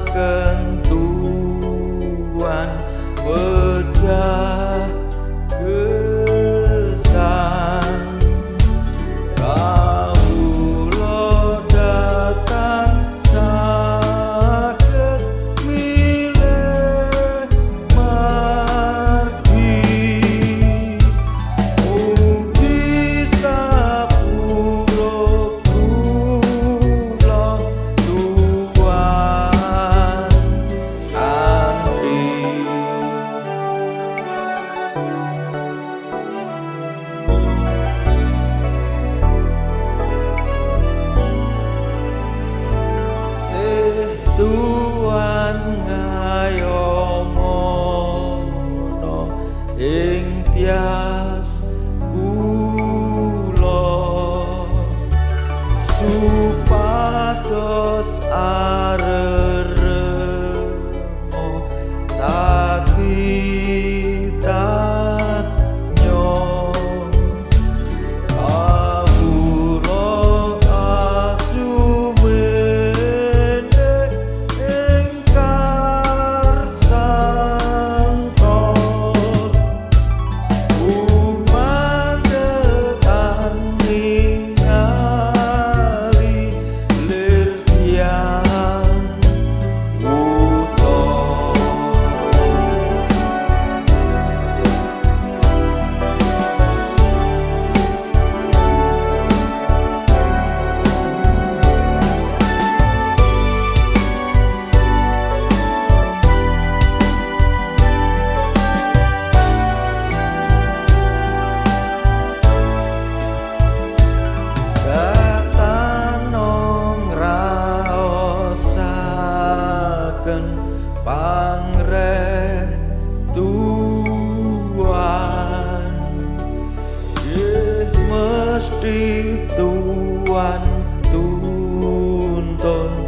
kentuan pecah akan pangretuan yeah, mesti tuan tuntun.